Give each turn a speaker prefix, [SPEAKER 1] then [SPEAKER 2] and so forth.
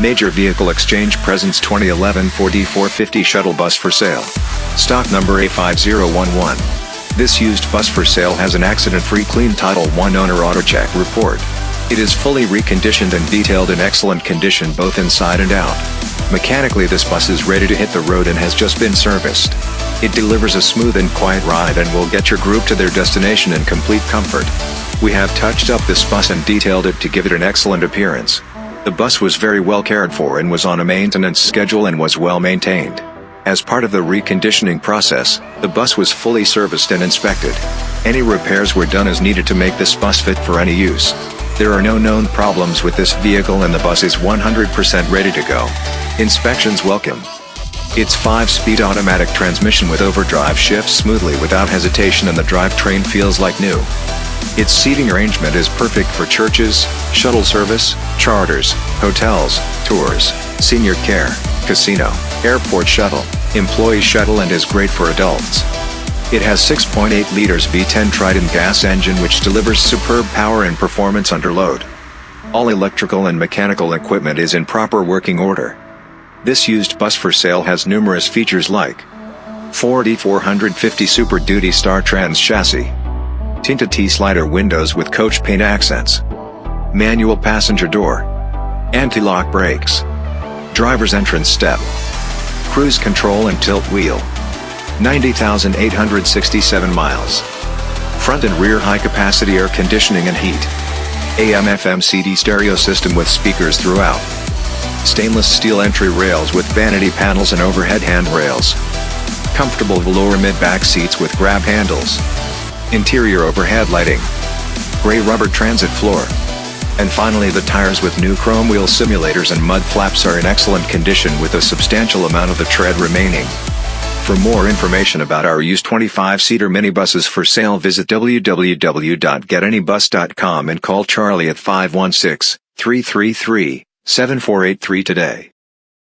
[SPEAKER 1] Major Vehicle Exchange presents 2011 Ford E450 shuttle bus for sale. Stock number A5011. This used bus for sale has an accident-free clean Title I owner AutoCheck report. It is fully reconditioned and detailed in excellent condition both inside and out. Mechanically this bus is ready to hit the road and has just been serviced. It delivers a smooth and quiet ride and will get your group to their destination in complete comfort. We have touched up this bus and detailed it to give it an excellent appearance. The bus was very well cared for and was on a maintenance schedule and was well maintained. As part of the reconditioning process, the bus was fully serviced and inspected. Any repairs were done as needed to make this bus fit for any use. There are no known problems with this vehicle and the bus is 100% ready to go. Inspections welcome. Its 5-speed automatic transmission with overdrive shifts smoothly without hesitation and the drivetrain feels like new. Its seating arrangement is perfect for churches, shuttle service, charters, hotels, tours, senior care, casino, airport shuttle, employee shuttle and is great for adults. It has 6.8 liters V10 Triton gas engine which delivers superb power and performance under load. All electrical and mechanical equipment is in proper working order. This used bus for sale has numerous features like Ford E450 Super Duty Star Trans chassis, tinted T-slider windows with coach paint accents, manual passenger door, anti-lock brakes, driver's entrance step, cruise control and tilt wheel. 90,867 miles. Front and rear high-capacity air conditioning and heat. AM-FM CD stereo system with speakers throughout. Stainless steel entry rails with vanity panels and overhead handrails. Comfortable velour mid-back seats with grab handles. Interior overhead lighting. Gray rubber transit floor. And finally the tires with new chrome wheel simulators and mud flaps are in excellent condition with a substantial amount of the tread remaining. For more information about our used 25-seater minibuses for sale visit www.getanybus.com and call Charlie at 516-333-7483 today.